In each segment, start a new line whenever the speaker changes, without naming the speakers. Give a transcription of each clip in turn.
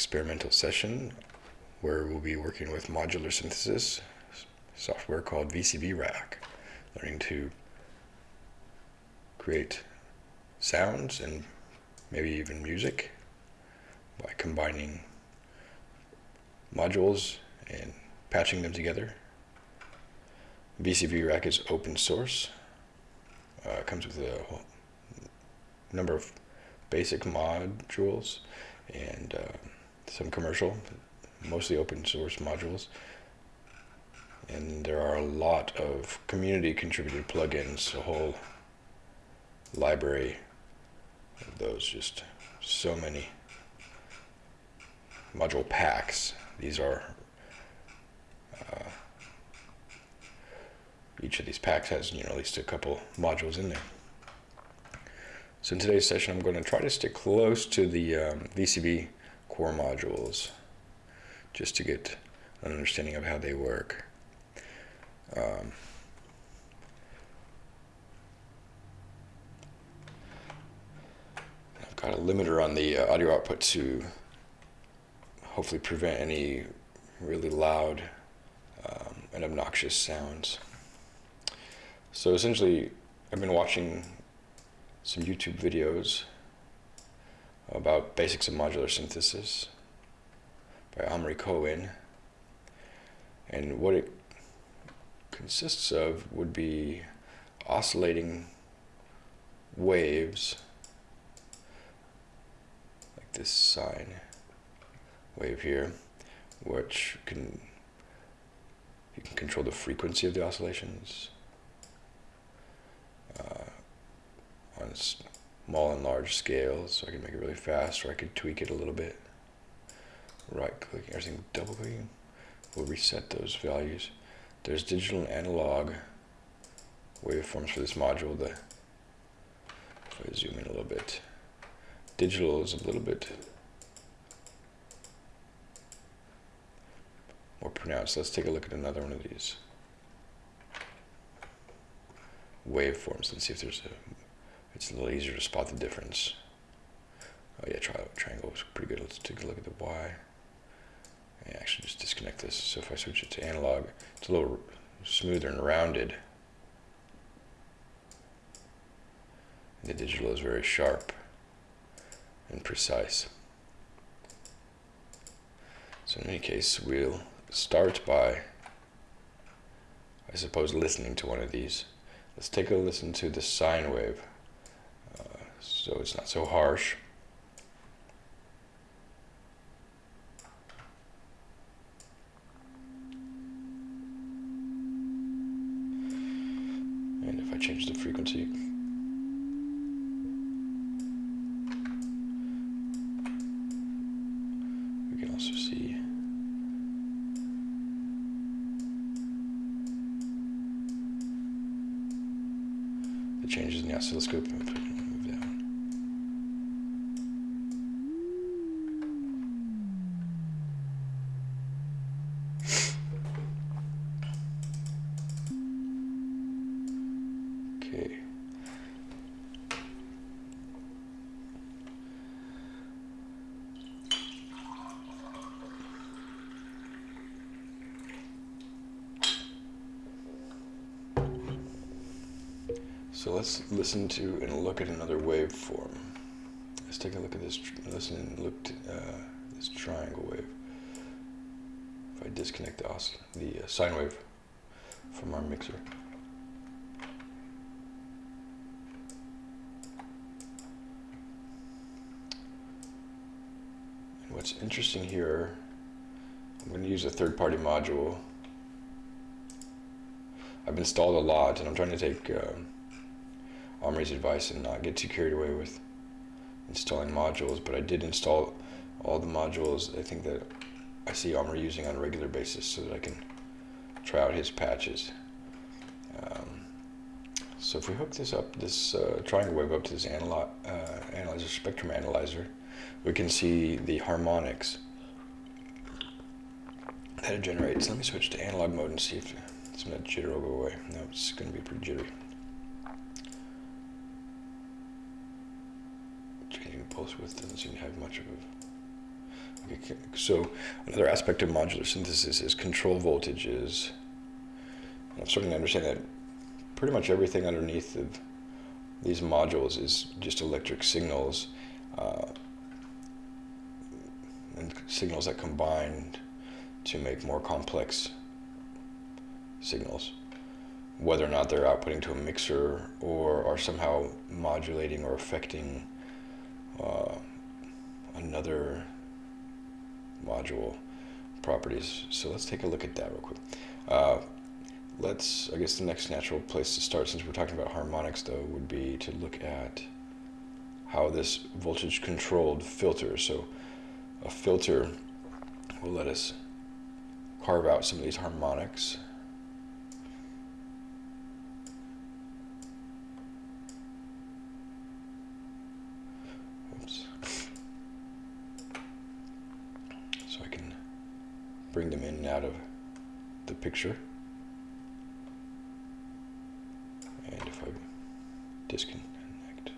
experimental session where we'll be working with modular synthesis software called VCV Rack, learning to create sounds and maybe even music by combining modules and patching them together. VCV Rack is open source. Uh, comes with a number of basic modules and uh, some commercial, mostly open source modules. And there are a lot of community contributed plugins, a whole library of those, just so many module packs. These are, uh, each of these packs has, you know, at least a couple modules in there. So in today's session, I'm going to try to stick close to the um, VCV core modules just to get an understanding of how they work. Um, I've got a limiter on the uh, audio output to hopefully prevent any really loud um, and obnoxious sounds. So essentially, I've been watching some YouTube videos about basics of modular synthesis by Omri Cohen. And what it consists of would be oscillating waves like this sine wave here which can you can control the frequency of the oscillations uh, on small and large scales so I can make it really fast or I could tweak it a little bit. Right clicking everything double clicking will reset those values. There's digital and analog waveforms for this module the if I zoom in a little bit. Digital is a little bit more pronounced. Let's take a look at another one of these waveforms and see if there's a it's a little easier to spot the difference. Oh yeah, tri triangle is pretty good. Let's take a look at the Y. Actually just disconnect this. So if I switch it to analog, it's a little smoother and rounded. The digital is very sharp and precise. So in any case, we'll start by, I suppose, listening to one of these. Let's take a listen to the sine wave so it's not so harsh. And if I change the frequency, we can also see the changes in the oscilloscope. So let's listen to and look at another waveform. Let's take a look at this, listen and look to uh, this triangle wave. If I disconnect the, the uh, sine wave from our mixer. And what's interesting here, I'm going to use a third-party module. I've installed a lot and I'm trying to take um, Omri's advice and not get too carried away with installing modules, but I did install all the modules I think that I see Omri using on a regular basis so that I can try out his patches. Um, so if we hook this up, this uh, triangle wave up to this uh, analyzer, spectrum analyzer, we can see the harmonics that it generates. Let me switch to analog mode and see if some of that jitter will go away. No, it's going to be pretty jittery. Changing pulse width doesn't seem to have much of a... Okay, So another aspect of modular synthesis is control voltages. I'm starting to understand that pretty much everything underneath of these modules is just electric signals uh, and signals that combine to make more complex signals whether or not they're outputting to a mixer or are somehow modulating or affecting uh, another module properties. So let's take a look at that real quick. Uh, let's, I guess the next natural place to start, since we're talking about harmonics though, would be to look at how this voltage controlled filter. So a filter will let us carve out some of these harmonics Oops. So I can bring them in and out of the picture. And if I disconnect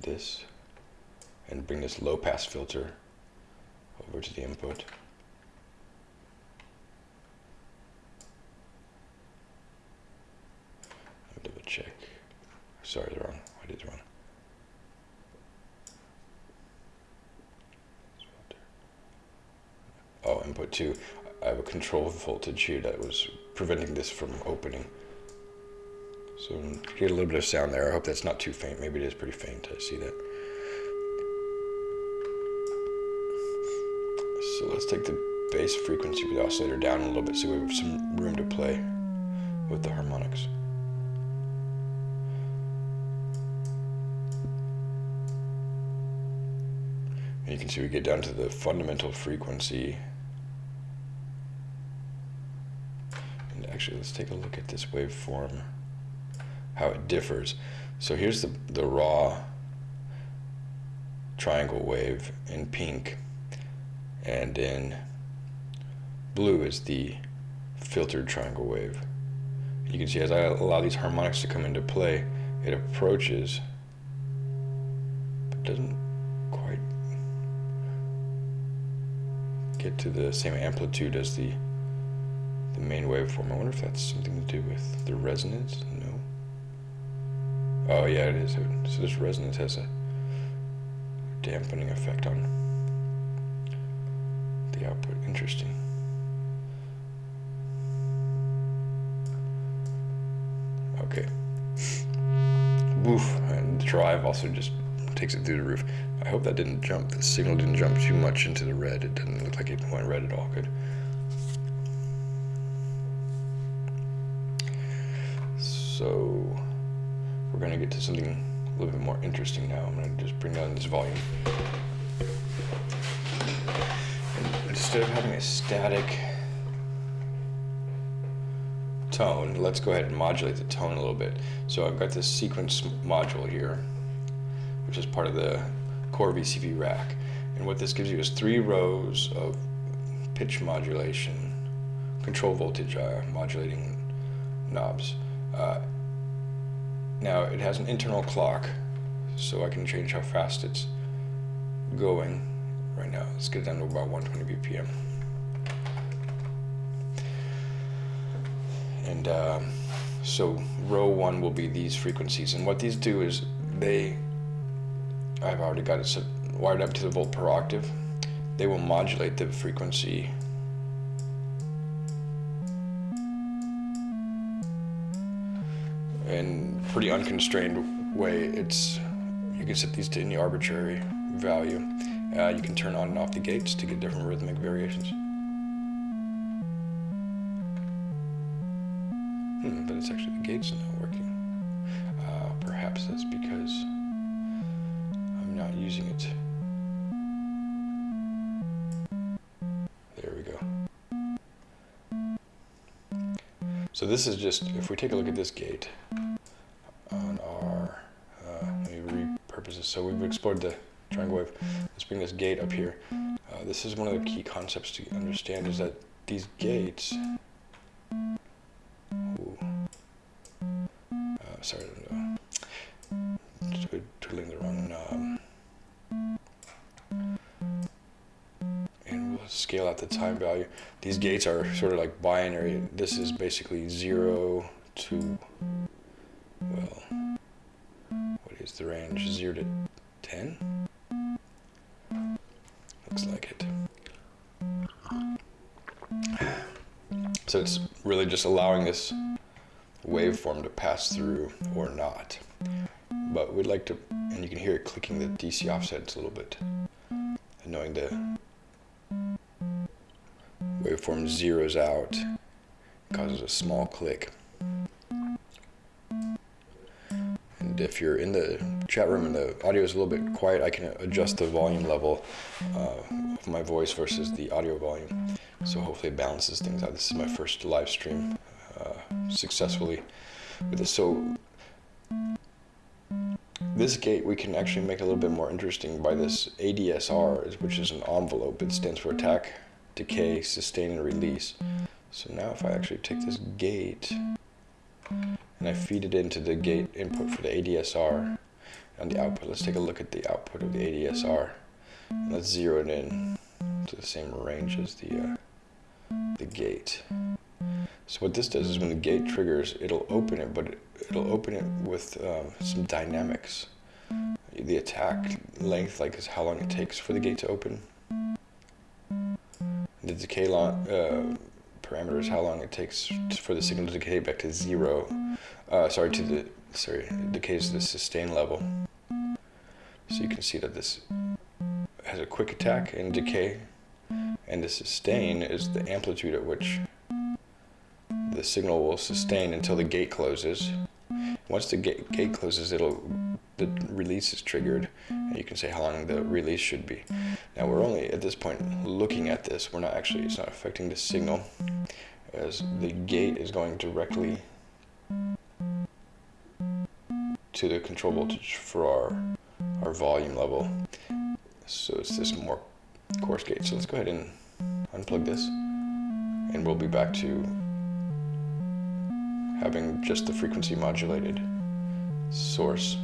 this and bring this low pass filter over to the input. double check. Sorry, the wrong. I did the wrong. oh, input 2, I have a control voltage here that was preventing this from opening. So get a little bit of sound there. I hope that's not too faint. Maybe it is pretty faint. I see that. So let's take the bass frequency of the oscillator down a little bit so we have some room to play with the harmonics. And you can see we get down to the fundamental frequency And actually let's take a look at this waveform how it differs so here's the, the raw triangle wave in pink and in blue is the filtered triangle wave you can see as I allow these harmonics to come into play it approaches but doesn't quite get to the same amplitude as the the main waveform. I wonder if that's something to do with the resonance? No. Oh yeah, it is. So this resonance has a dampening effect on the output. Interesting. Okay. Woof. And the drive also just takes it through the roof. I hope that didn't jump, the signal didn't jump too much into the red. It didn't look like it went red at all. Good. So we're going to get to something a little bit more interesting now. I'm going to just bring down this volume. And instead of having a static tone, let's go ahead and modulate the tone a little bit. So I've got this sequence module here, which is part of the core VCV rack. And what this gives you is three rows of pitch modulation, control voltage uh, modulating knobs. Uh, now it has an internal clock, so I can change how fast it's going right now. Let's get it down to about 120 BPM. And uh, so row one will be these frequencies. And what these do is they, I've already got it set, wired up to the volt per octave. They will modulate the frequency in pretty unconstrained way. It's you can set these to any arbitrary value. Uh, you can turn on and off the gates to get different rhythmic variations. Hmm, but it's actually the gates are not working. Uh, perhaps that's because I'm not using it. There we go. So this is just, if we take a look at this gate repurpose this. So we've explored the triangle wave. Let's bring this gate up here. Uh, this is one of the key concepts to understand is that these gates, ooh, uh, sorry, uh, twiddling the wrong knob. And we'll scale out the time value. These gates are sort of like binary. This is basically zero to, well, is the range? Zero to 10? Looks like it. So it's really just allowing this waveform to pass through or not. But we'd like to, and you can hear it clicking the DC offsets a little bit. And knowing the waveform zeroes out, causes a small click. And if you're in the chat room and the audio is a little bit quiet, I can adjust the volume level uh, of my voice versus the audio volume. So hopefully it balances things out. This is my first live stream uh, successfully with this. So this gate we can actually make a little bit more interesting by this ADSR, which is an envelope. It stands for attack, decay, sustain, and release. So now if I actually take this gate and I feed it into the gate input for the ADSR and the output, let's take a look at the output of the ADSR. Let's zero it in to the same range as the uh, the gate. So what this does is when the gate triggers, it'll open it, but it'll open it with um, some dynamics. The attack length, like is how long it takes for the gate to open. The decay long, uh, parameters, how long it takes for the signal to decay back to zero. Uh, sorry, to the sorry, decays to the sustain level. So you can see that this has a quick attack and decay and the sustain is the amplitude at which the signal will sustain until the gate closes. Once the gate, gate closes, it'll the release is triggered, and you can say how long the release should be. Now we're only at this point looking at this. We're not actually, it's not affecting the signal, as the gate is going directly to the control voltage for our our volume level. So it's this more coarse gate. So let's go ahead and unplug this and we'll be back to having just the frequency modulated source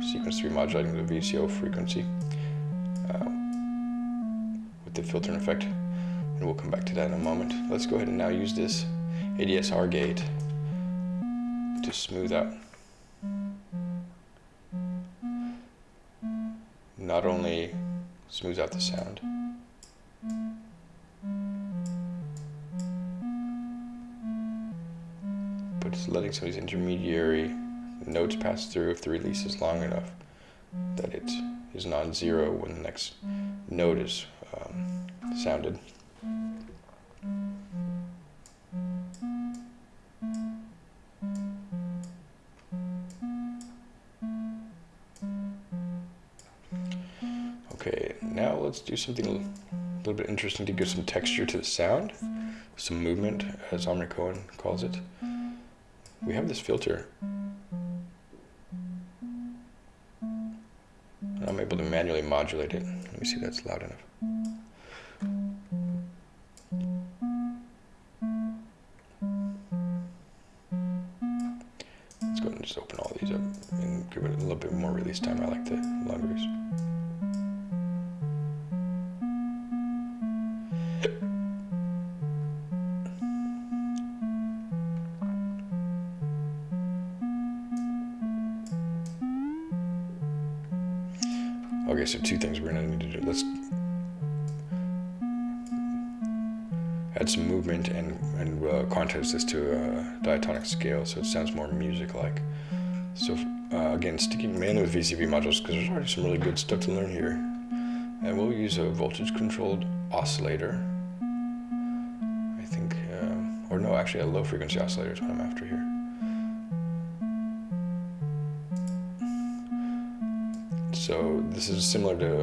sequence 3 modulating the VCO frequency uh, with the filtering effect and we'll come back to that in a moment. Let's go ahead and now use this ADSR gate to smooth out not only smooths out the sound letting some of these intermediary notes pass through if the release is long enough that it is non-zero when the next note is um, sounded. Okay, now let's do something a little bit interesting to give some texture to the sound, some movement, as Omri Cohen calls it we have this filter. I'm able to manually modulate it. Let me see if that's loud enough. Let's go ahead and just open all these up and give it a little bit more release time. I like the longers. Scale so it sounds more music-like. So uh, again, sticking mainly with VCV modules because there's already some really good stuff to learn here. And we'll use a voltage-controlled oscillator. I think, uh, or no, actually a low-frequency oscillator is what I'm after here. So this is similar to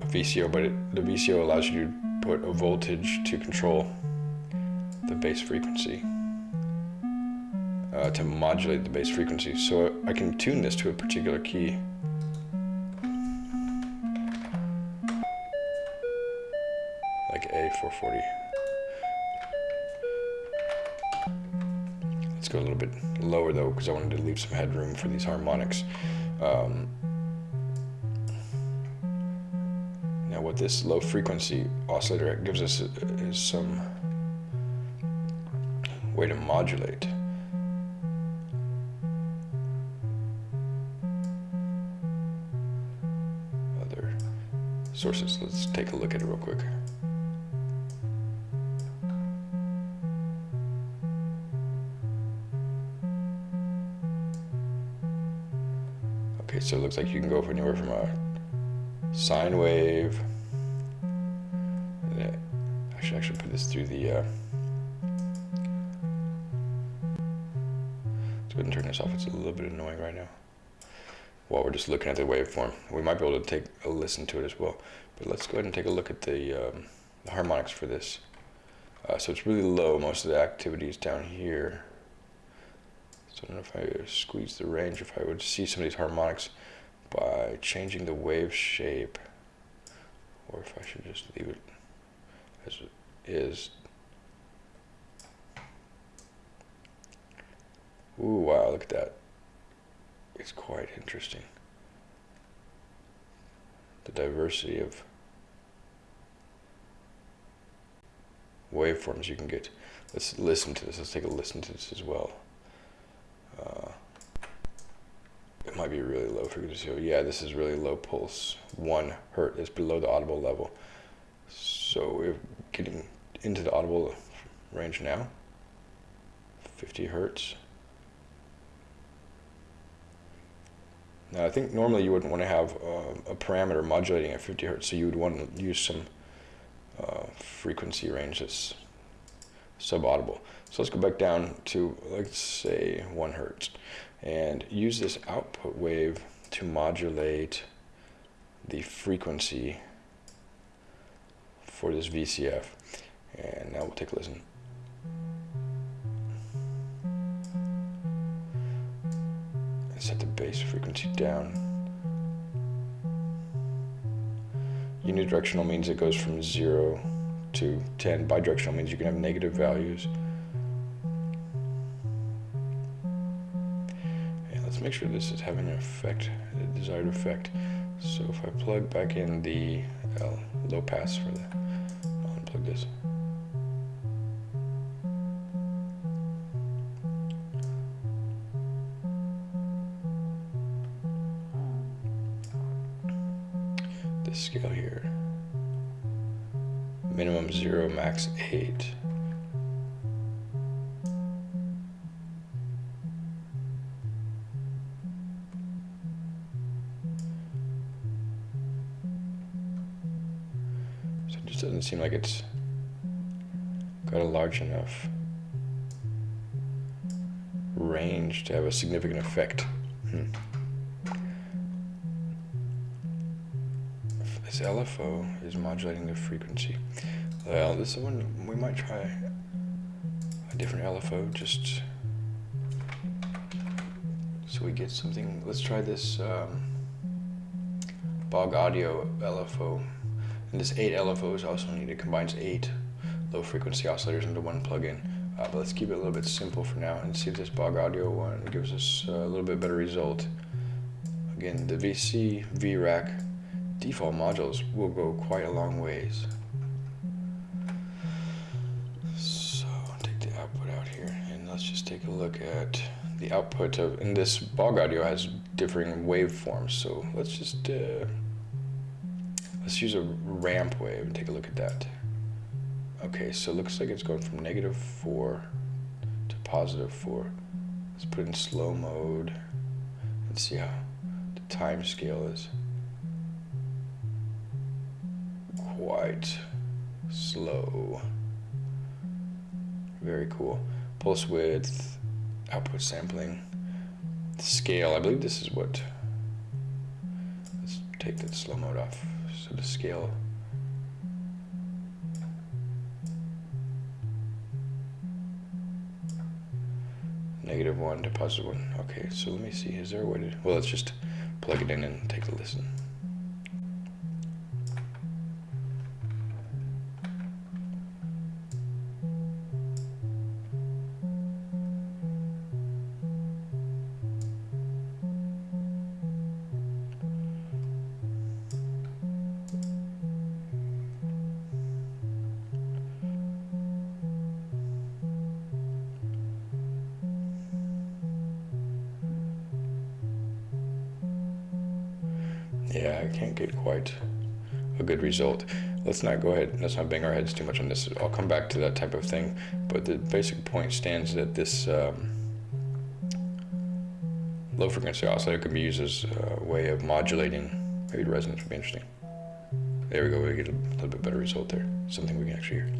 a VCO, but it, the VCO allows you to put a voltage to control bass frequency, uh, to modulate the bass frequency. So I can tune this to a particular key. Like A440. Let's go a little bit lower though because I wanted to leave some headroom for these harmonics. Um, what this low frequency oscillator gives us is some way to modulate. Other sources. Let's take a look at it real quick. Okay, so it looks like you can go for anywhere from a sine wave. I should actually put this through the. Uh, It's a little bit annoying right now. While we're just looking at the waveform, we might be able to take a listen to it as well. But let's go ahead and take a look at the, um, the harmonics for this. Uh, so it's really low. Most of the activity is down here. So I don't know if I squeeze the range, if I would see some of these harmonics by changing the wave shape, or if I should just leave it as it is. Ooh, wow, look at that. It's quite interesting. The diversity of waveforms you can get. Let's listen to this. Let's take a listen to this as well. Uh, it might be really low frequency. So yeah, this is really low pulse. One hertz is below the audible level. So we're getting into the audible range now. 50 hertz. Now I think normally you wouldn't want to have uh, a parameter modulating at 50 hertz, so you would want to use some uh, frequency range that's subaudible. So let's go back down to, let's say, 1 hertz, and use this output wave to modulate the frequency for this VCF. And now we'll take a listen. Set the bass frequency down. Unidirectional means it goes from 0 to 10. Bidirectional means you can have negative values. And let's make sure this is having an effect, the desired effect. So if I plug back in the L, low pass for the, I'll unplug. This 0, max 8. So it just doesn't seem like it's got a large enough range to have a significant effect. Hmm. This LFO is modulating the frequency. Well, this one, we might try a different LFO just so we get something. Let's try this um, Bog Audio LFO. And this 8 LFOs also need to combine 8 low frequency oscillators into one plugin. Uh, but let's keep it a little bit simple for now and see if this Bog Audio one gives us a little bit better result. Again, the VCV Rack, default modules will go quite a long ways. Output of, and this bog audio has differing waveforms. So let's just, uh, let's use a ramp wave and take a look at that. Okay, so it looks like it's going from negative four to positive four. Let's put in slow mode and see how the time scale is. quite slow. Very cool. Pulse width, output sampling, scale. I believe this is what. Let's take that slow mode off. So the scale. Negative one to positive one. Okay, so let me see. Is there a way to. Well, let's just plug it in and take a listen. Yeah, I can't get quite a good result. Let's not go ahead, let's not bang our heads too much on this. I'll come back to that type of thing. But the basic point stands that this um, low frequency oscillator can be used as a way of modulating. Maybe the resonance would be interesting. There we go, we get a little bit better result there. Something we can actually hear.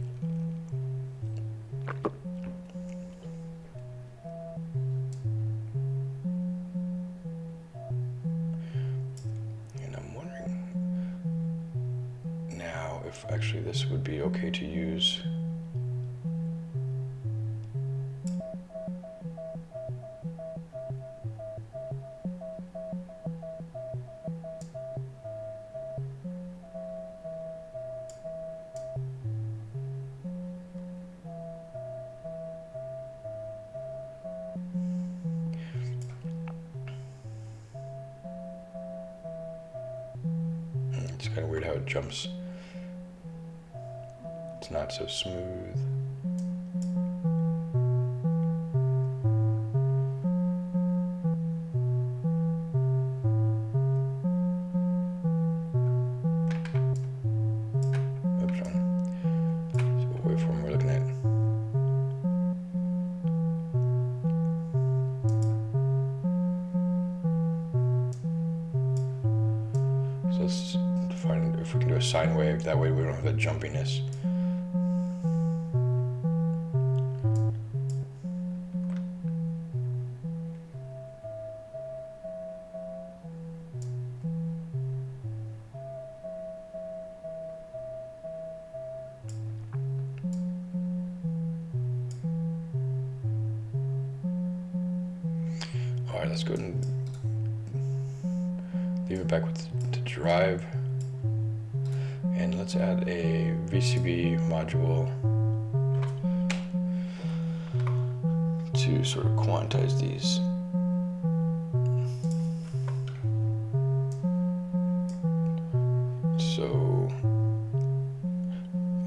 So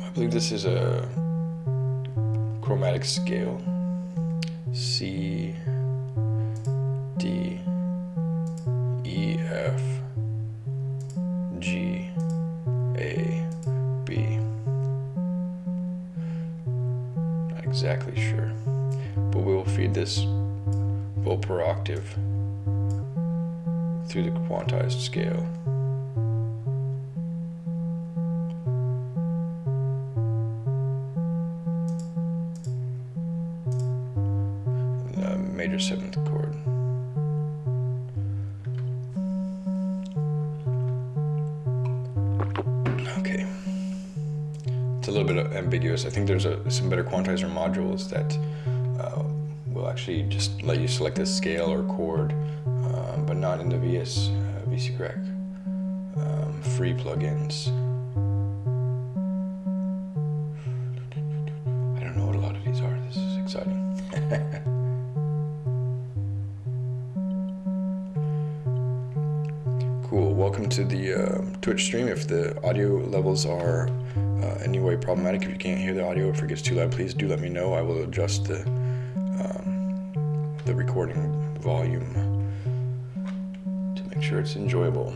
I believe this is a chromatic scale. C D E F G A B. Not exactly sure, but we will feed this volt per octave through the quantized scale. Think there's a, some better quantizer modules that uh, will actually just let you select a scale or chord, um, but not in the VS uh, VCV Rack um, free plugins. I don't know what a lot of these are. This is exciting. Cool. Welcome to the uh, Twitch stream. If the audio levels are any way problematic, if you can't hear the audio, if it gets too loud, please do let me know. I will adjust the um, the recording volume to make sure it's enjoyable.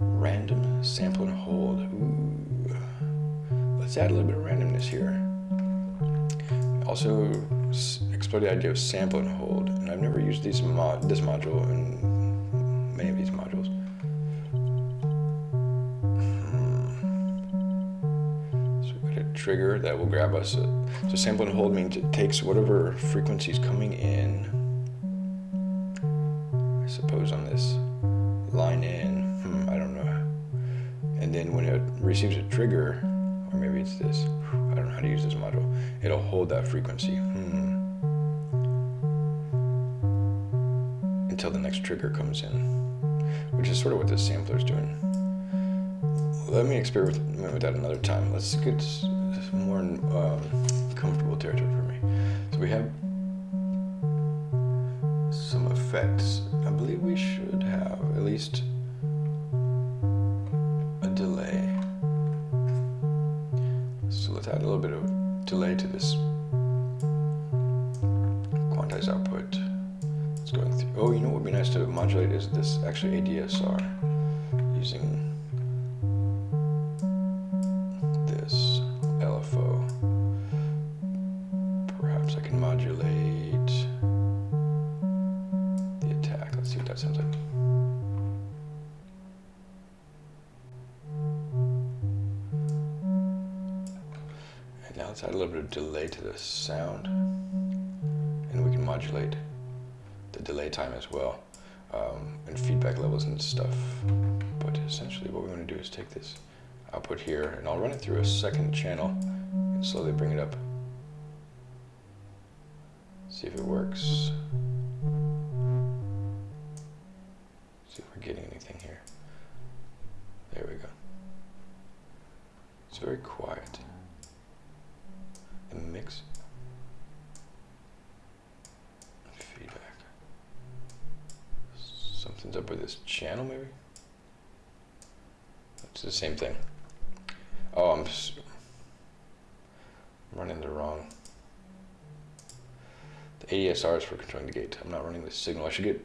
Random sample and hold. Ooh. Let's add a little bit of randomness here. Also, explore the idea of sample and hold. And I've never used these mod this module in trigger that will grab us. So sample and hold means it takes whatever frequency is coming in, I suppose on this line in, hmm, I don't know. And then when it receives a trigger, or maybe it's this, I don't know how to use this module, it'll hold that frequency. Hmm. Until the next trigger comes in, which is sort of what this sampler is doing. Let me experiment with that another time. Let's get more um, comfortable territory for me. So we have some effects. I believe we should have at least a delay. So let's add a little bit of delay to this quantized output. It's going through. Oh, you know what would be nice to modulate is this actually ADSR. using the delay time as well um, and feedback levels and stuff. But essentially what we want to do is take this output here and I'll run it through a second channel and slowly bring it up. See if it works. See if we're getting anything here. There we go. It's very quiet. The mix. Feedback. Something's up with this channel, maybe? It's the same thing. Oh, I'm, running the wrong. The ADSR is for controlling the gate. I'm not running the signal. I should get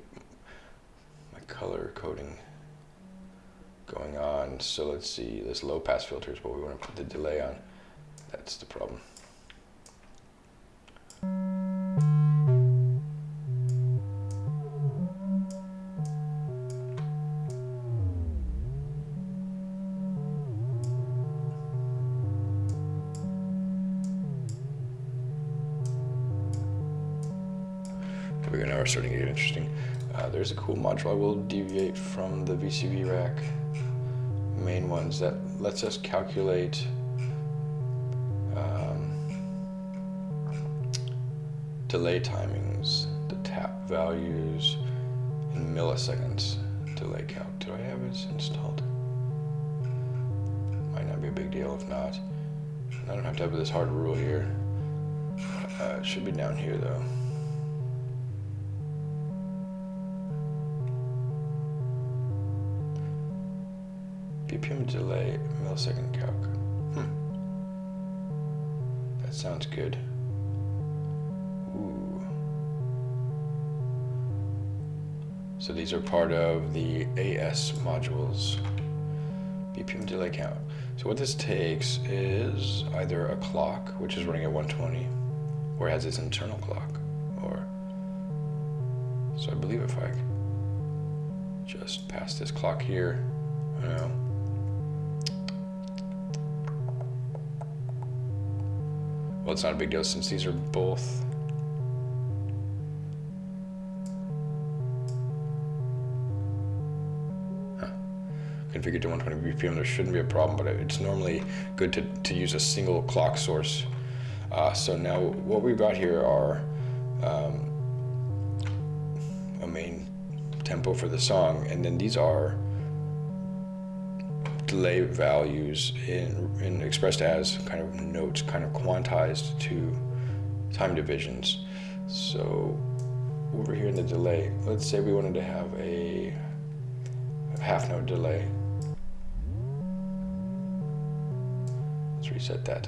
my color coding going on. So let's see, this low pass filter is what we want to put the delay on. That's the problem. Starting to get interesting. Uh, there's a cool module I will deviate from the VCV rack main ones that lets us calculate um, delay timings, the tap values in milliseconds delay count. Do I have it installed? Might not be a big deal if not. I don't have to have this hard rule here. Uh, it should be down here though. BPM delay, millisecond calc. Hmm. That sounds good. Ooh. So these are part of the AS modules. BPM delay count. So what this takes is either a clock, which is running at 120, or has its internal clock, or so I believe if I just pass this clock here, you know, it's not a big deal since these are both configured to 120 BPM. There shouldn't be a problem, but it's normally good to, to use a single clock source. Uh, so now what we've got here are um, a main tempo for the song, and then these are delay values in, in expressed as kind of notes, kind of quantized to time divisions. So over here in the delay, let's say we wanted to have a, half note delay. Let's reset that.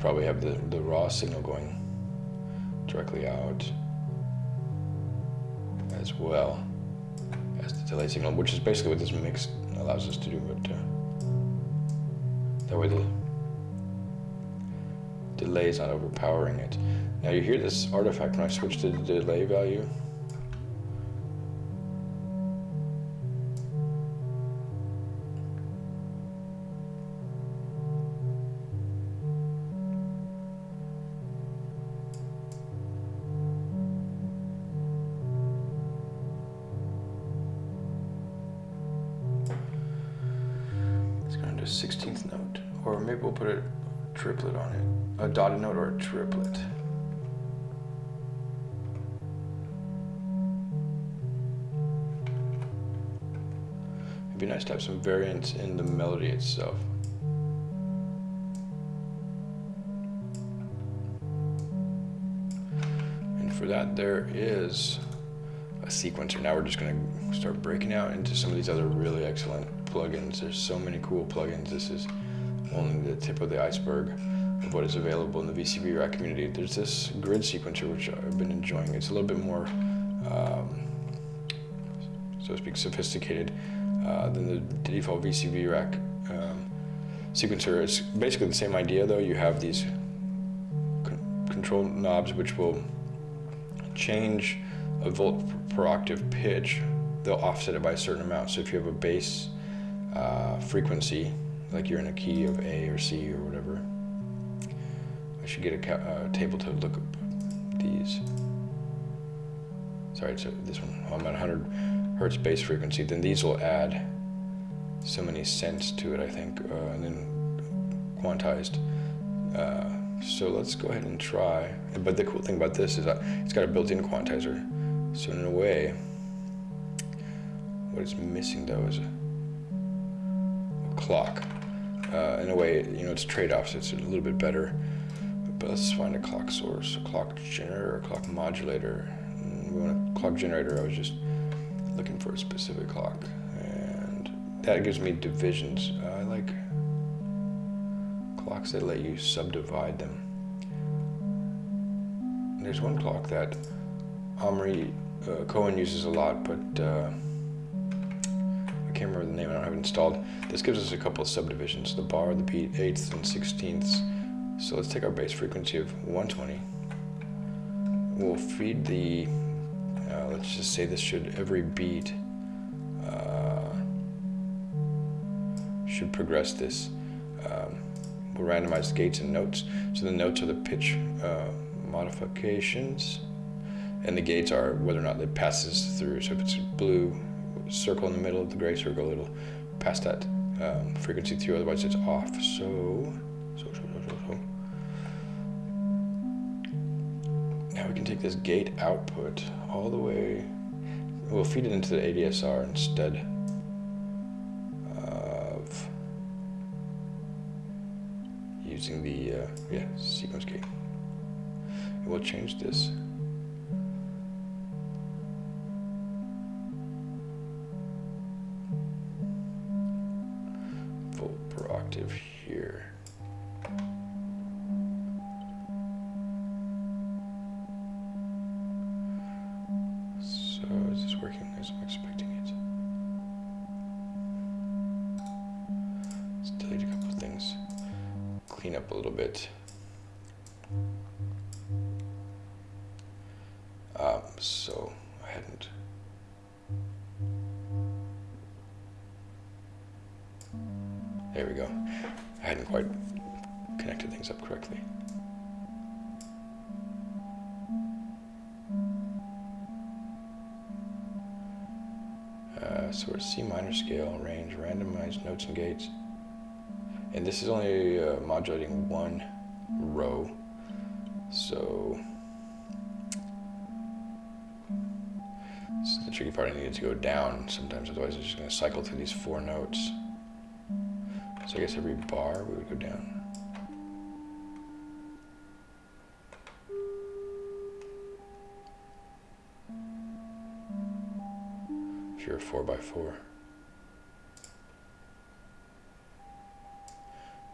Probably have the, the raw signal going directly out as well as the delay signal, which is basically what this mix allows us to do, but uh, that way the delay is not overpowering it. Now you hear this artifact when I switch to the delay value. triplet. It'd be nice to have some variance in the melody itself. And for that there is a sequencer. Now we're just gonna start breaking out into some of these other really excellent plugins. There's so many cool plugins. This is only the tip of the iceberg what is available in the VCV Rack community. There's this grid sequencer, which I've been enjoying. It's a little bit more, um, so to speak, sophisticated uh, than the default VCV Rack um, sequencer. It's basically the same idea, though. You have these con control knobs which will change a volt per octave pitch. They'll offset it by a certain amount. So if you have a bass uh, frequency, like you're in a key of A or C or whatever, should get a uh, table to look up these. Sorry, so this one, I'm at 100 hertz base frequency, then these will add so many cents to it, I think, uh, and then quantized. Uh, so let's go ahead and try. But the cool thing about this is that it's got a built-in quantizer. So in a way, what it's missing though is a, a clock. Uh, in a way, you know, it's trade-offs. It's a little bit better. Let's find a clock source, a clock generator, a clock modulator. And we want a clock generator. I was just looking for a specific clock. And that gives me divisions. I like clocks that let you subdivide them. There's one clock that Omri uh, Cohen uses a lot, but uh, I can't remember the name, I don't have it installed. This gives us a couple of subdivisions, the bar, the beat, eighths and sixteenths. So let's take our base frequency of 120. We'll feed the, uh, let's just say this should, every beat uh, should progress this. Um, we'll randomize gates and notes. So the notes are the pitch uh, modifications and the gates are whether or not it passes through. So if it's a blue circle in the middle of the gray circle, it'll pass that um, frequency through, otherwise it's off. So, Now we can take this gate output all the way, we'll feed it into the ADSR instead of using the, uh, yeah, sequence gate. And we'll change this octave here. And this is only uh, modulating one row. So is the tricky part. I needed to go down sometimes, otherwise it's just going to cycle through these four notes. So I guess every bar we would go down. If you're a 4 by 4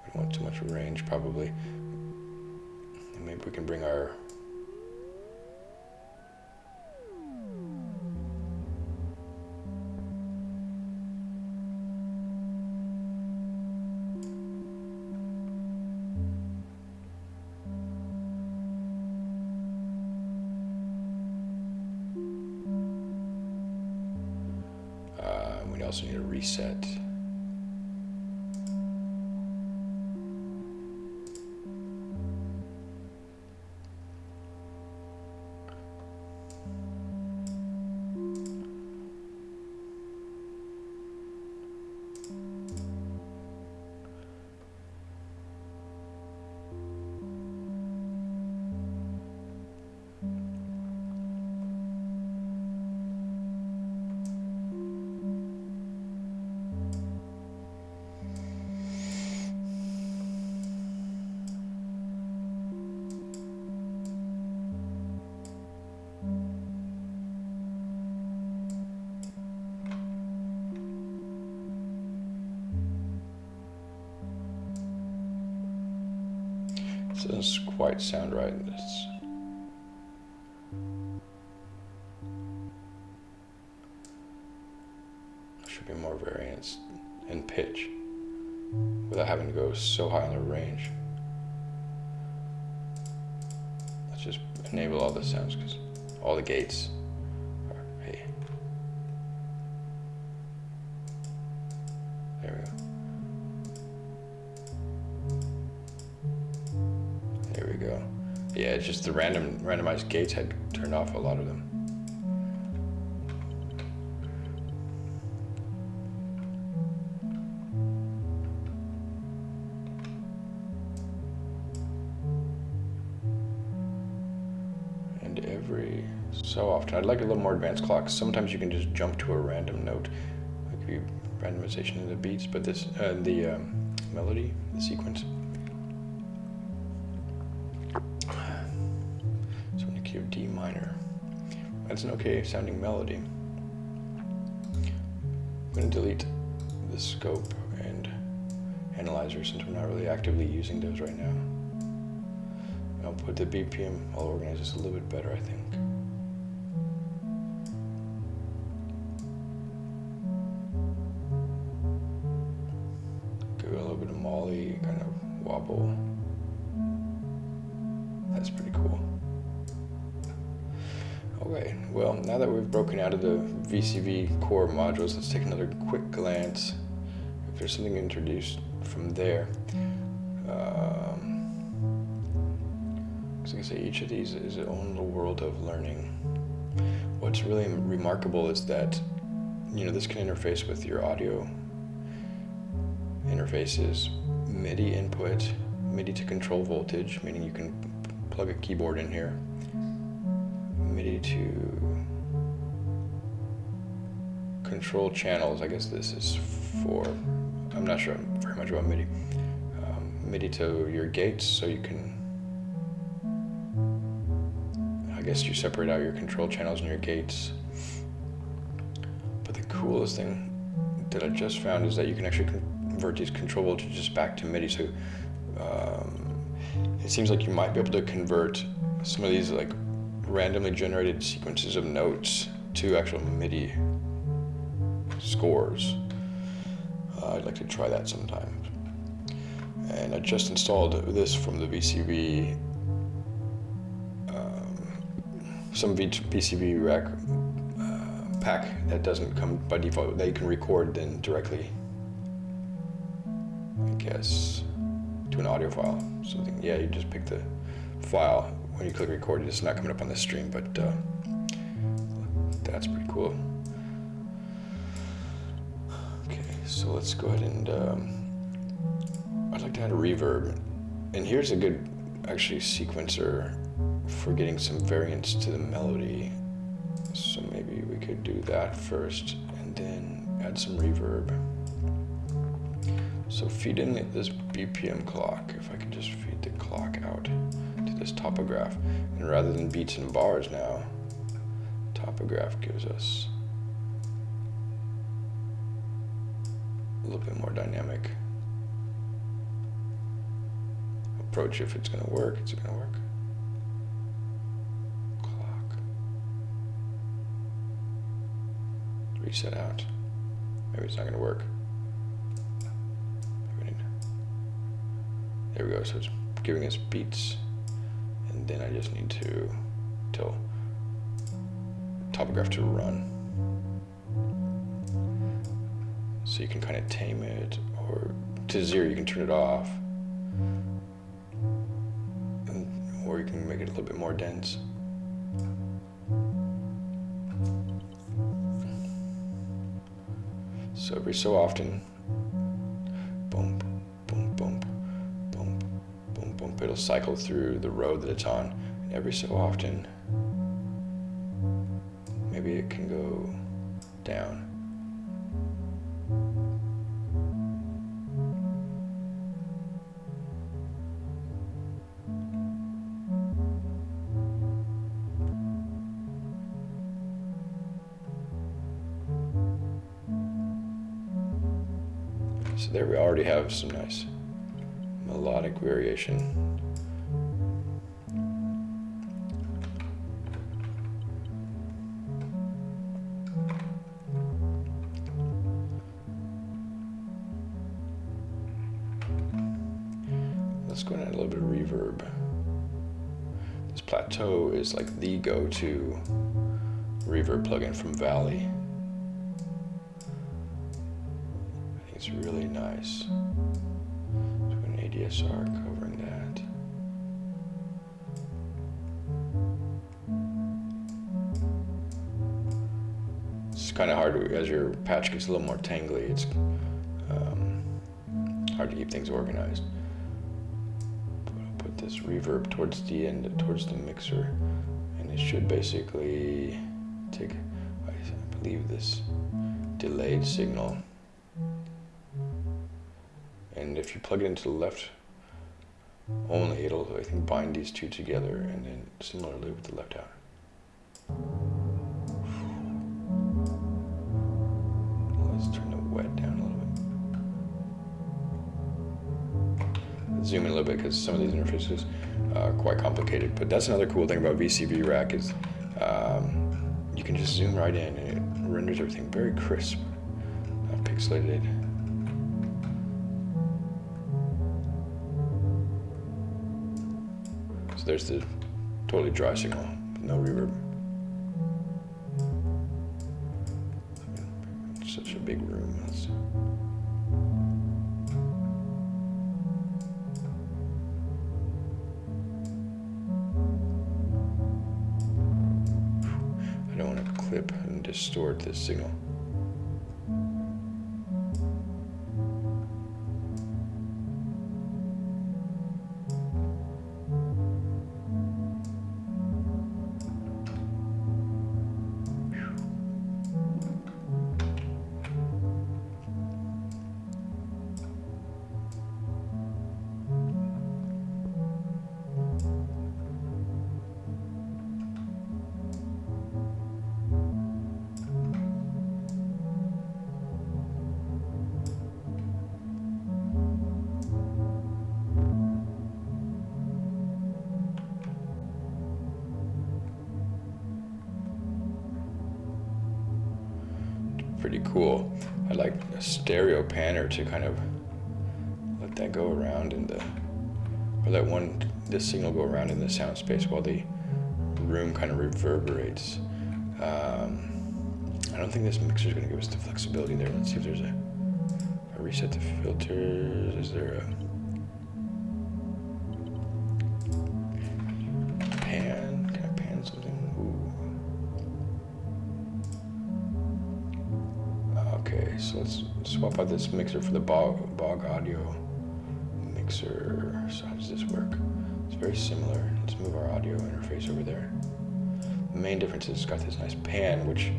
We don't want too much range probably. And maybe we can bring our doesn't quite sound right. It's, should be more variance in pitch without having to go so high on the range. Let's just enable all the sounds because all the gates random randomized gates had turned off a lot of them. And every so often. I'd like a little more advanced clock. Sometimes you can just jump to a random note, like randomization in the beats, but this uh, the um, melody, the sequence. D minor, that's an okay sounding melody. I'm going to delete the scope and analyzer since we're not really actively using those right now. I'll put the BPM, I'll organize this a little bit better, I think. VCV core modules, let's take another quick glance. If there's something introduced from there. Um, I can say each of these is its own little world of learning. What's really remarkable is that, you know, this can interface with your audio interfaces, MIDI input, MIDI to control voltage, meaning you can plug a keyboard in here, MIDI to control channels. I guess this is for, I'm not sure very much about MIDI. Um, MIDI to your gates so you can, I guess you separate out your control channels and your gates. But the coolest thing that I just found is that you can actually convert these control voltages back to MIDI. So um, it seems like you might be able to convert some of these like randomly generated sequences of notes to actual MIDI scores. Uh, I'd like to try that sometime. And I just installed this from the VCV, um, some VCV rack uh, pack that doesn't come by default. They can record then directly, I guess, to an audio file. Something, yeah, you just pick the file. When you click record, it's not coming up on the stream, but uh, that's pretty cool. So let's go ahead and, um, I'd like to add a reverb. And here's a good, actually, sequencer for getting some variance to the melody. So maybe we could do that first and then add some reverb. So feed in this BPM clock, if I can just feed the clock out to this topograph. And rather than beats and bars now, topograph gives us a little bit more dynamic approach if it's going to work it's going to work. Clock. Reset out. Maybe it's not going to work there we go. So it's giving us beats and then I just need to tell topograph to run So you can kind of tame it, or to zero, you can turn it off. And, or you can make it a little bit more dense. So every so often, boom, boom, boom, boom, boom, boom, it'll cycle through the road that it's on. And every so often, maybe it can go down. there we already have some nice melodic variation. Let's go and add a little bit of reverb. This plateau is like the go-to reverb plugin from Valley. It's really nice. An ADSR covering that. It's kind of hard as your patch gets a little more tangly, it's um, hard to keep things organized. But I'll put this reverb towards the end, towards the mixer, and it should basically take, I believe, this delayed signal. If you plug it into the left only, it'll, I think, bind these two together, and then similarly with the left out. Let's turn the wet down a little bit. Zoom in a little bit because some of these interfaces are quite complicated. But that's another cool thing about VCV Rack is um, you can just zoom right in and it renders everything very crisp, not pixelated. There's the totally dry signal, no reverb. Pretty cool. I like a stereo panner to kind of let that go around in the, or let one, the signal go around in the sound space while the room kind of reverberates. Um, I don't think this mixer is going to give us the flexibility there. Let's see if there's a, a reset the filters. Is there a swap out this mixer for the Bog, Bog Audio mixer. So how does this work? It's very similar. Let's move our audio interface over there. The main difference is it's got this nice pan, which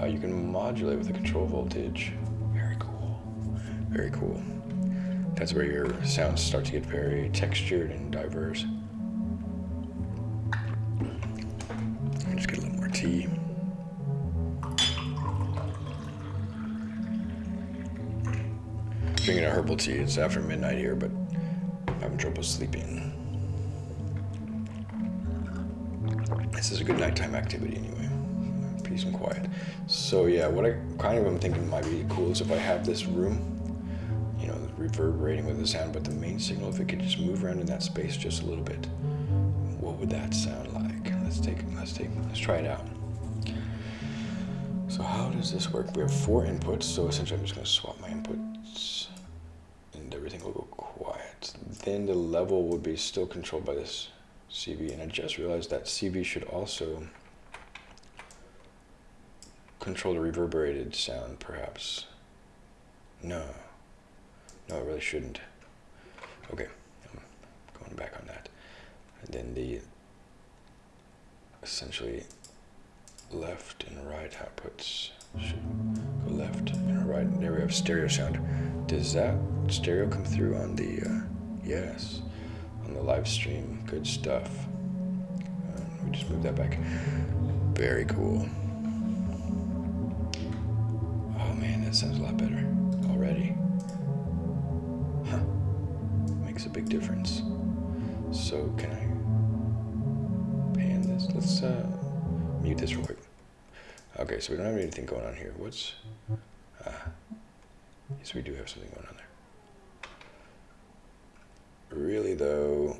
uh, you can modulate with a control voltage. Very cool. Very cool. That's where your sounds start to get very textured and diverse. Herbal tea. It's after midnight here, but I'm having trouble sleeping. This is a good nighttime activity anyway. Peace and quiet. So yeah, what I kind of am thinking might be cool is if I have this room, you know, reverberating with the sound, but the main signal, if it could just move around in that space just a little bit, what would that sound like? Let's take, let's take, let's try it out. So how does this work? We have four inputs, so essentially I'm just gonna swap my inputs and everything will go quiet. Then the level would be still controlled by this CV, and I just realized that CV should also control the reverberated sound, perhaps. No. No, it really shouldn't. Okay, I'm going back on that. And then the essentially left and right outputs should go left and right. There we have stereo sound. Does that stereo come through on the, uh, yes, on the live stream? Good stuff. Uh, we just moved that back. Very cool. Oh man, that sounds a lot better already. Huh. Makes a big difference. So can I pan this? Let's uh, mute this real quick. Okay, so we don't have anything going on here. What's... Uh, yes, we do have something going on there. Really, though,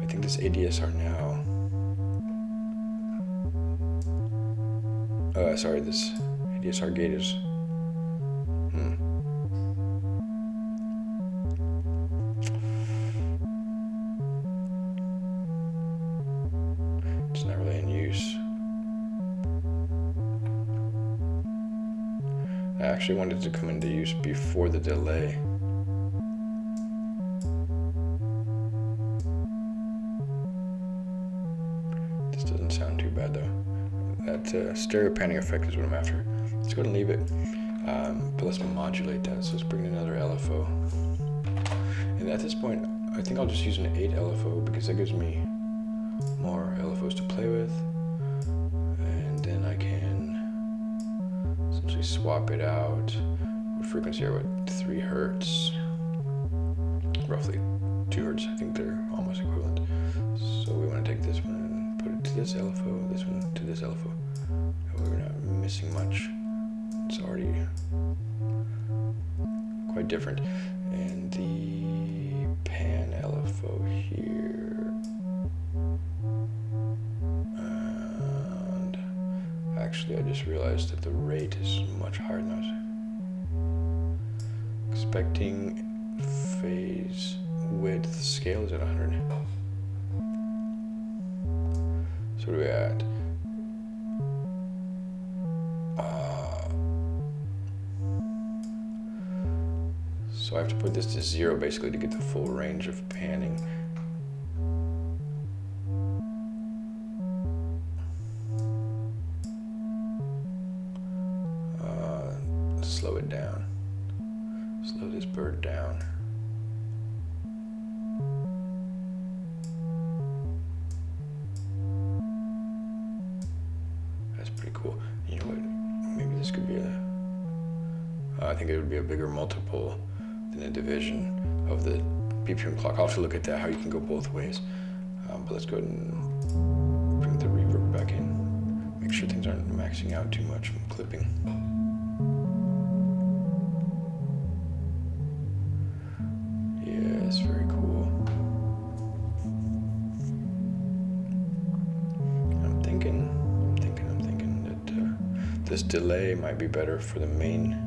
I think this ADSR now. Uh, sorry, this ADSR gate is actually wanted to come into use before the delay. This doesn't sound too bad though. That uh, stereo panning effect is what I'm after. Let's go and leave it. Um, but let's modulate that. So let's bring in another LFO. And at this point, I think I'll just use an 8 LFO because that gives me more LFOs to play with. Swap it out. Frequency are what? 3 hertz. Roughly 2 hertz. I think they're almost equivalent. So we want to take this one and put it to this LFO, this one to this LFO. We're not missing much. It's already quite different. Much than I expecting phase width scale is at 100. So what are we at? Uh, so I have to put this to zero basically to get the full range of panning. It down. Slow this bird down. That's pretty cool. You know what? Maybe this could be a. I think it would be a bigger multiple than a division of the BPM clock. I'll have to look at that, how you can go both ways. Um, but let's go ahead and bring the reverb back in. Make sure things aren't maxing out too much from clipping. Delay might be better for the main.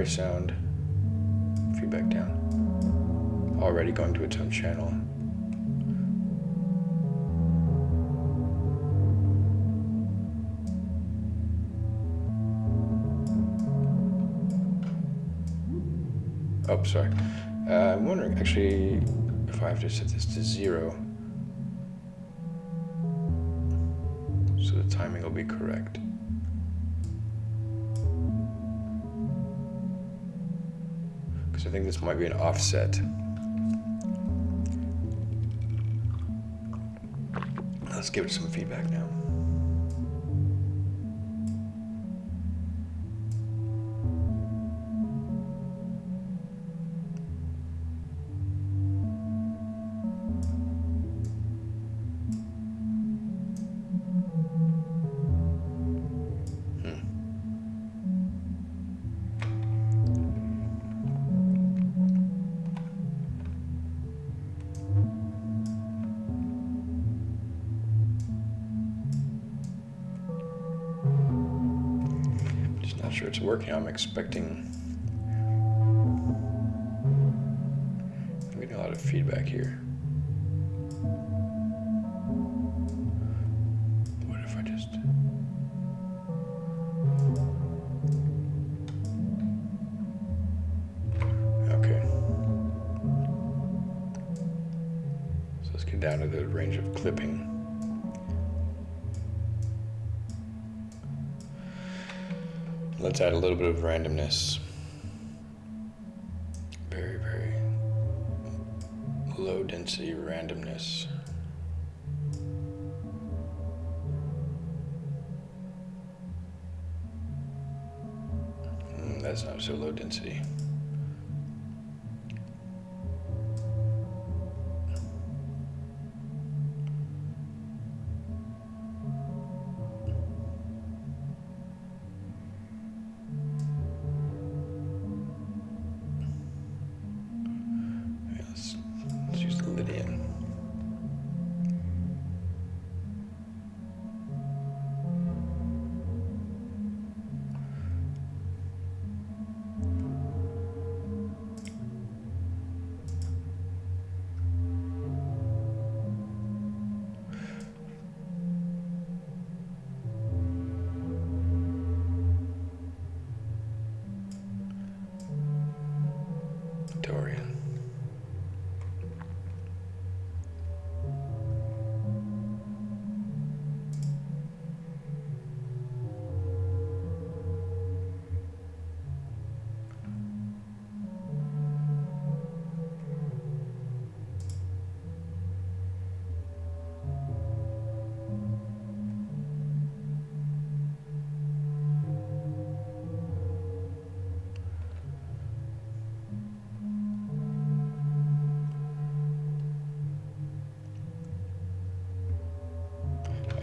Primary sound feedback down. Already going to its own channel. Oh, sorry. Uh, I'm wondering actually if I have to set this to zero so the timing will be correct. This might be an offset. Let's give it some feedback now. Sure it's working. I'm expecting. I'm getting a lot of feedback here.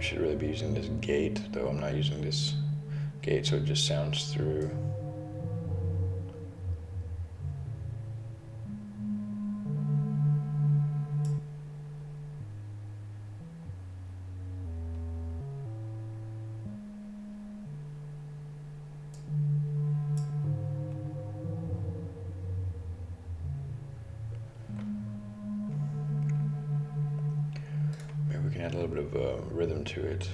Should really be using this gate, though I'm not using this gate, so it just sounds through. Add a little bit of uh, rhythm to it.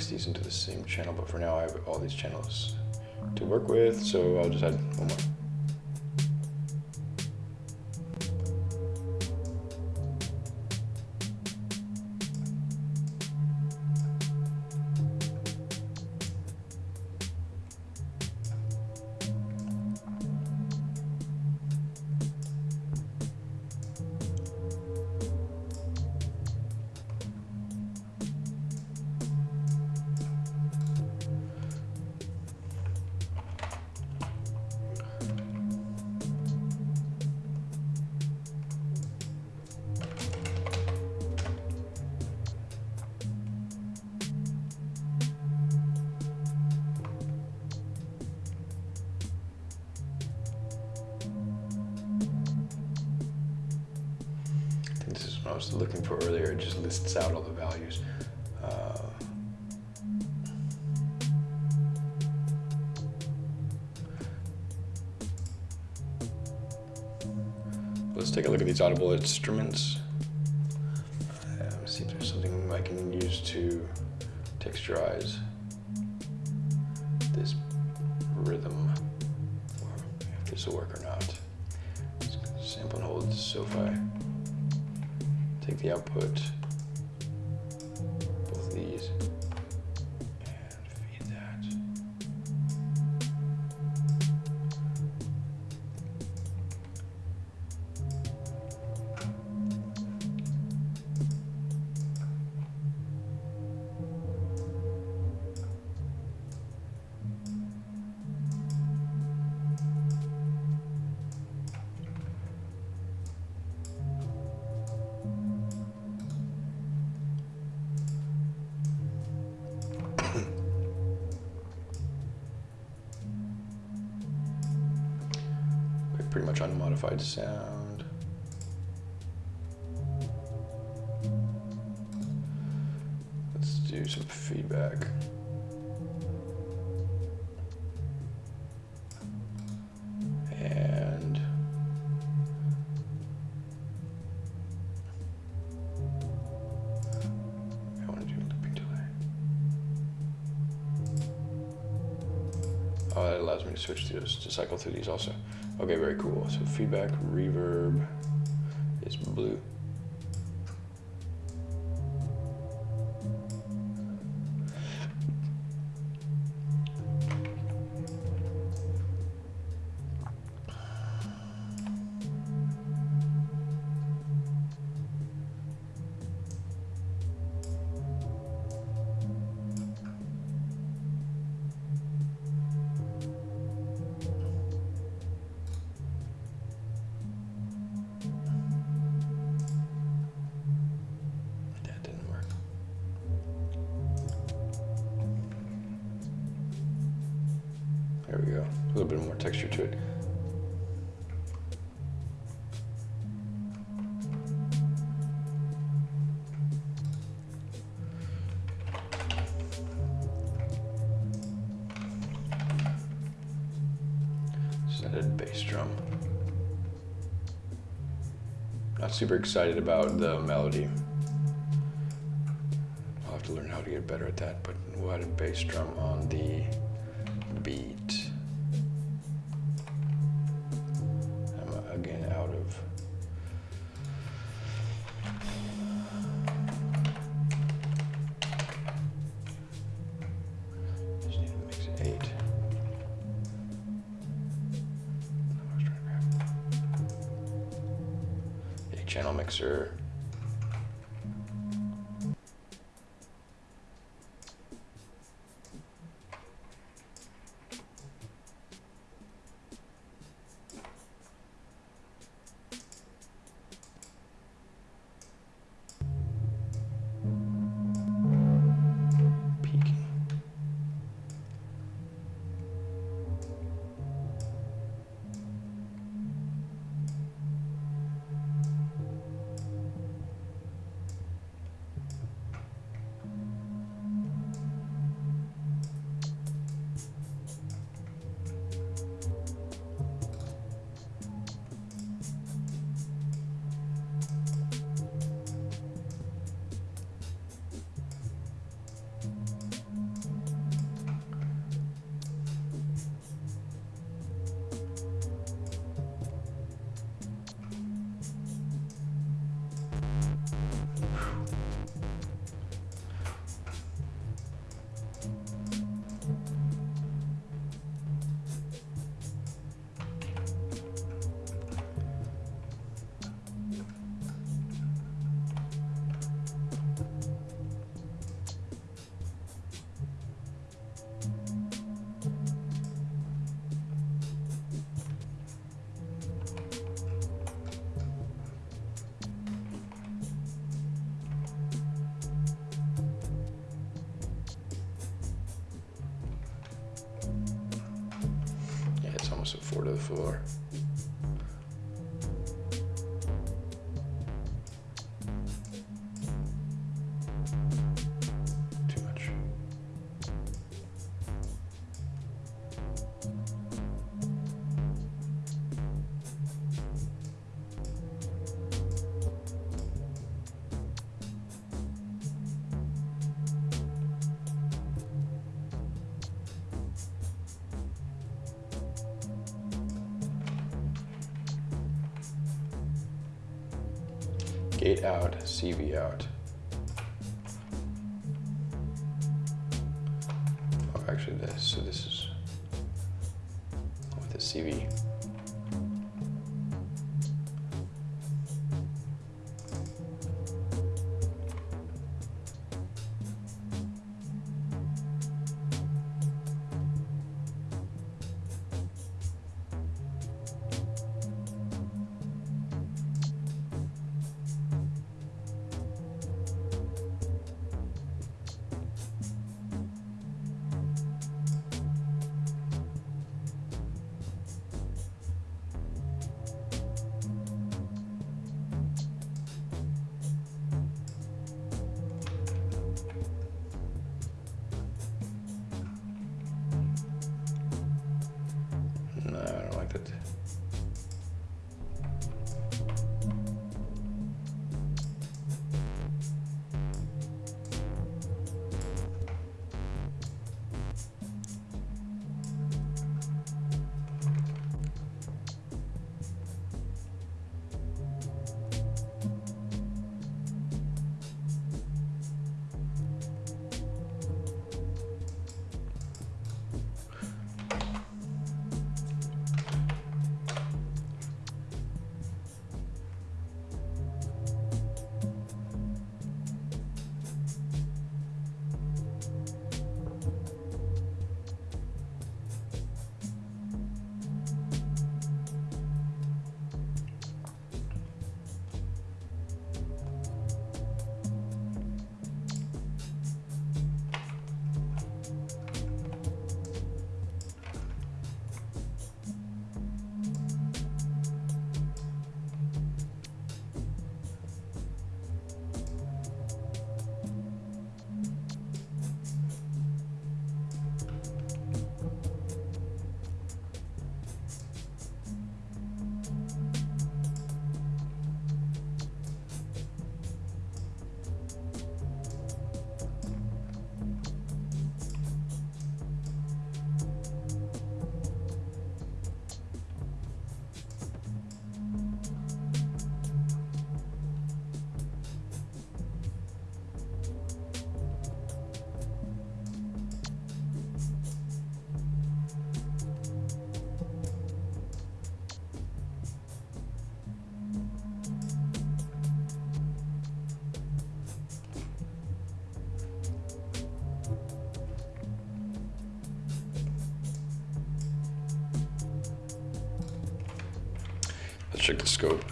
Mix these into the same channel, but for now I have all these channels to work with, so I'll just add I was looking for earlier. It just lists out all the values. Uh, let's take a look at these audible instruments. Cycle through these also. Okay, very cool. So feedback, reverb is blue. Go. A little bit more texture to it. Added bass drum. Not super excited about the melody. I'll have to learn how to get better at that, but we'll add a bass drum on the It's four to the floor. Check the scope.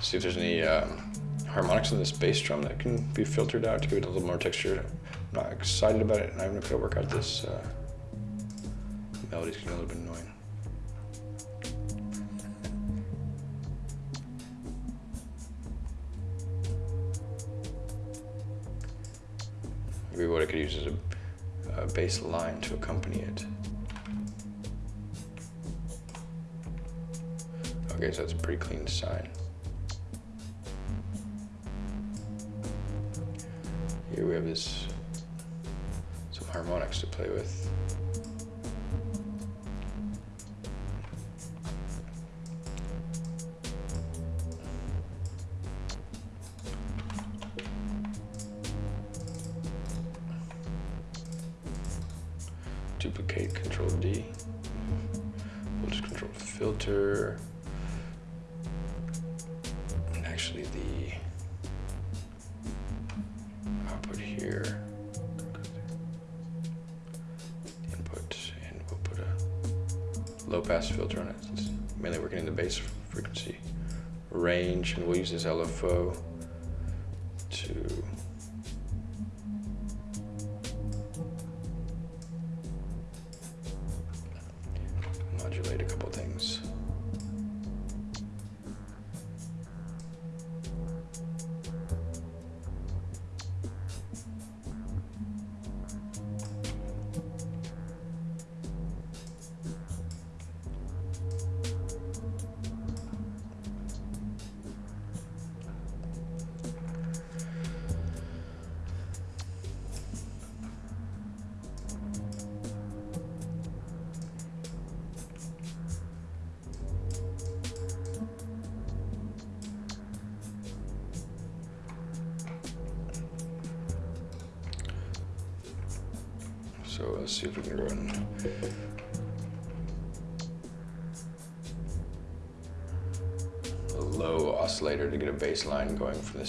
See if there's any um, harmonics in this bass drum that can be filtered out to give it a little more texture. I'm not excited about it, and I'm gonna work out this uh, melody's getting a little bit annoying. Maybe what I could use is a, a bass line to accompany it. Sign. Here we have this, some harmonics to play with. Duplicate, Control D. We'll just control filter. Low pass filter on it. It's mainly working in the bass frequency range, and we'll use this LFO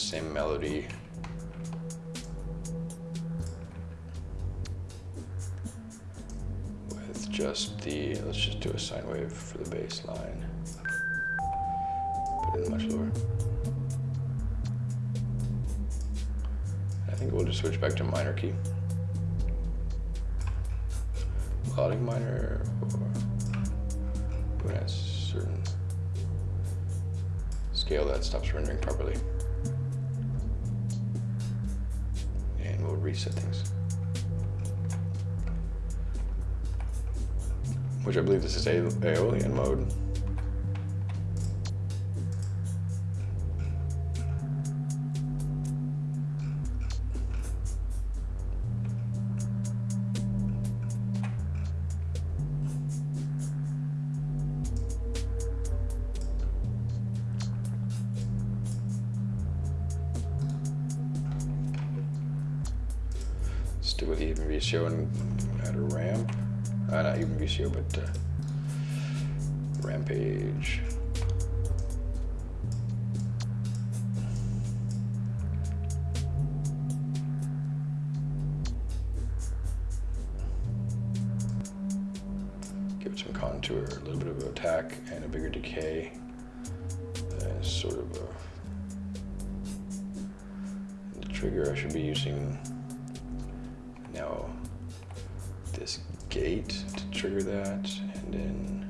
same melody. With just the, let's just do a sine wave for the bass line. Put it much lower. I think we'll just switch back to minor key melodic minor or when a certain scale that stops rendering properly. Things. Which I believe this is A Aeolian mode. VCO, but uh, rampage. Give it some contour, a little bit of attack, and a bigger decay. And sort of a, the trigger I should be using now this gate trigger that, and then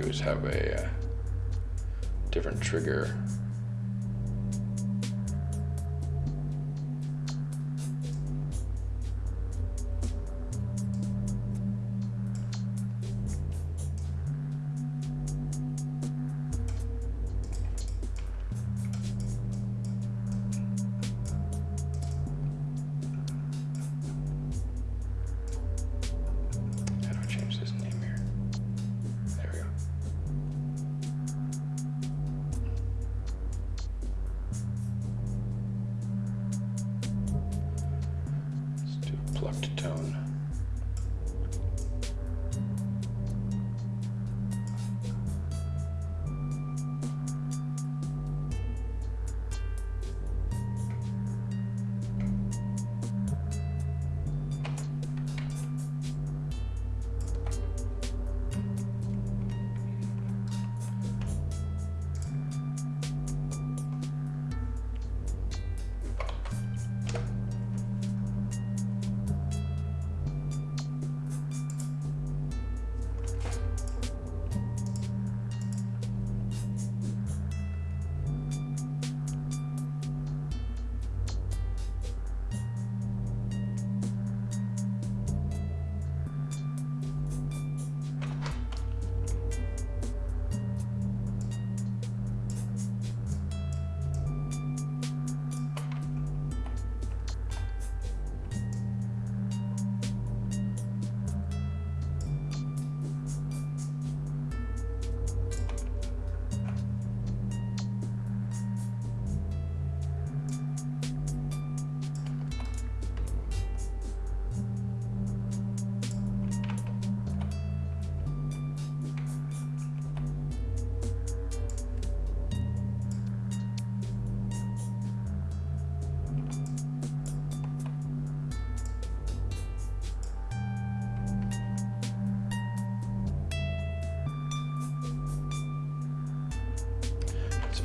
do is have a uh, different trigger.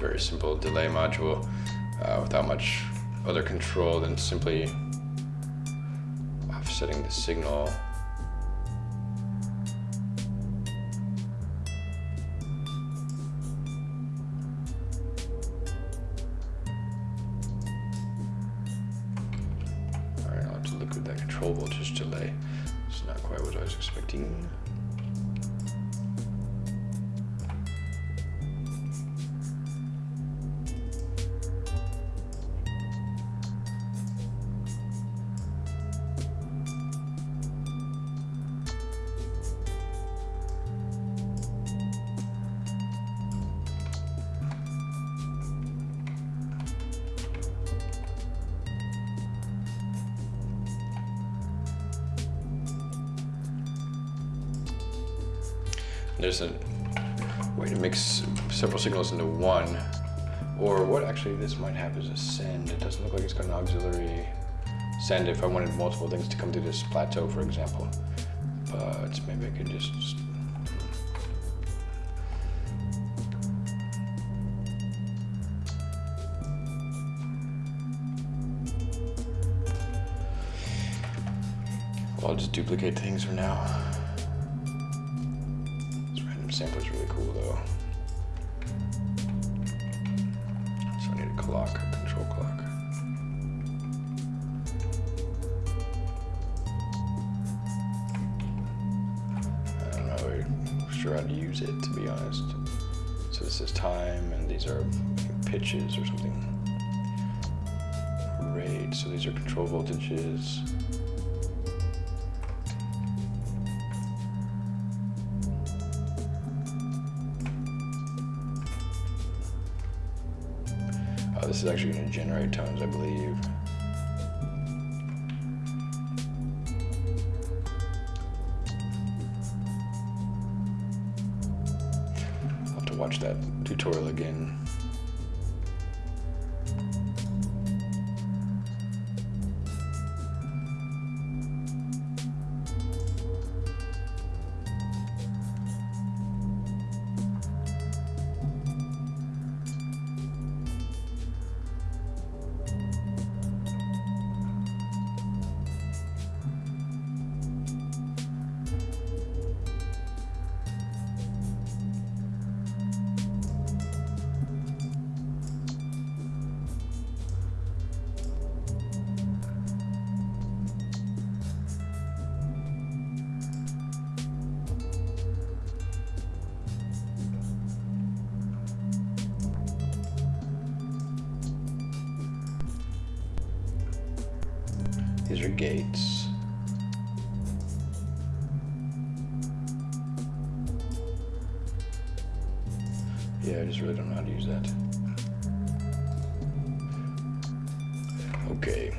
Very simple delay module uh, without much other control than simply offsetting the signal. Alright, I'll have to look at that control voltage delay. It's not quite what I was expecting. There's a way to mix several signals into one. Or what actually this might have is a send. It doesn't look like it's got an auxiliary send if I wanted multiple things to come through this plateau, for example. But maybe I could just I'll just duplicate things for now. Cool though. So I need a clock, a control clock. I don't know sure how to use it to be honest. So this is time and these are pitches or something. Rate, so these are control voltages. This is actually going to generate tones, I believe. I'll have to watch that These are gates. Yeah, I just really don't know how to use that. Okay.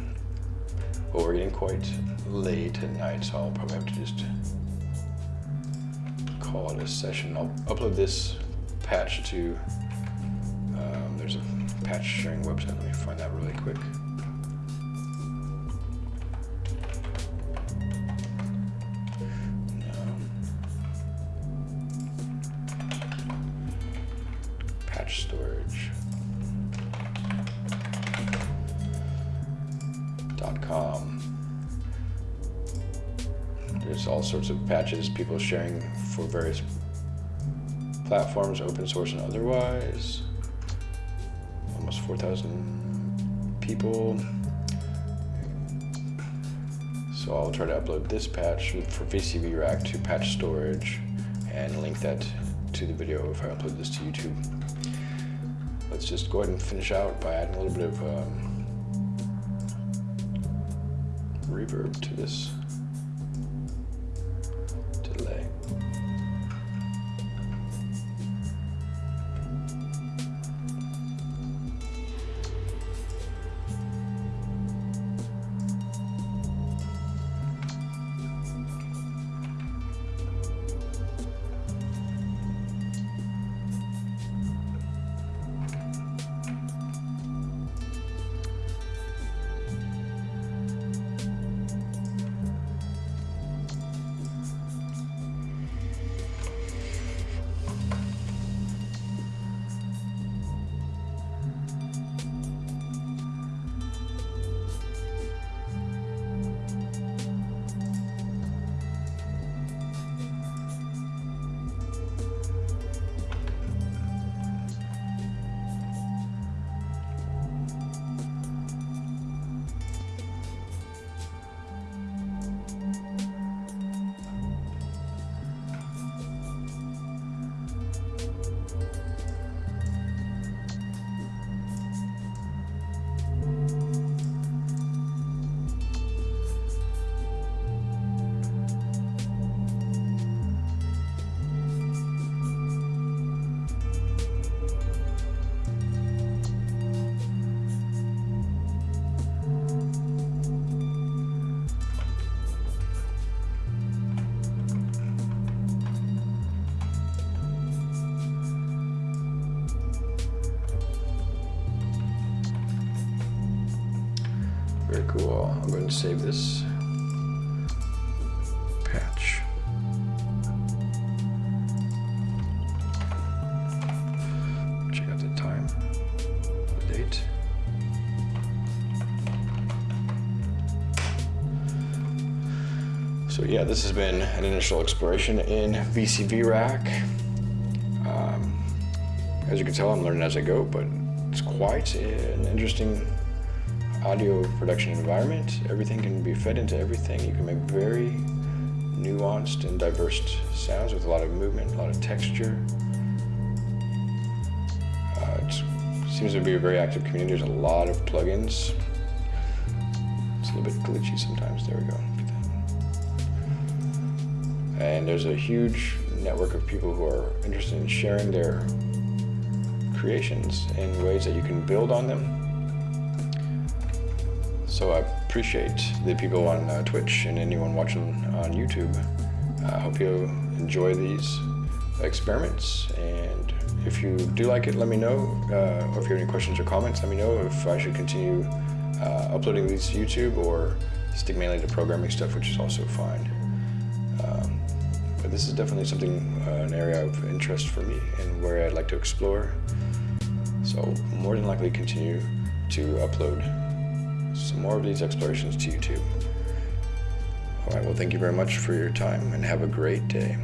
Well, we're getting quite late at night, so I'll probably have to just call it a session. I'll upload this patch to, um, there's a patch sharing website. Let me find that really quick. Patches people sharing for various platforms, open source and otherwise. Almost 4,000 people. So I'll try to upload this patch for VCV Rack to patch storage and link that to the video if I upload this to YouTube let's just go ahead and finish out by adding a little bit of um, reverb to this cool. I'm going to save this patch. Check out the time, the date. So yeah, this has been an initial exploration in VCV Rack. Um, as you can tell, I'm learning as I go, but it's quite an interesting audio production environment. Everything can be fed into everything. You can make very nuanced and diverse sounds with a lot of movement, a lot of texture. Uh, it seems to be a very active community. There's a lot of plugins. It's a little bit glitchy sometimes. There we go. And there's a huge network of people who are interested in sharing their creations in ways that you can build on them. So I appreciate the people on uh, Twitch and anyone watching on YouTube. I hope you enjoy these experiments. And if you do like it, let me know. Uh, or if you have any questions or comments, let me know if I should continue uh, uploading these to YouTube or stick mainly to programming stuff, which is also fine. Um, but this is definitely something, uh, an area of interest for me and where I'd like to explore. So more than likely continue to upload some more of these explorations to YouTube. All right, well, thank you very much for your time and have a great day.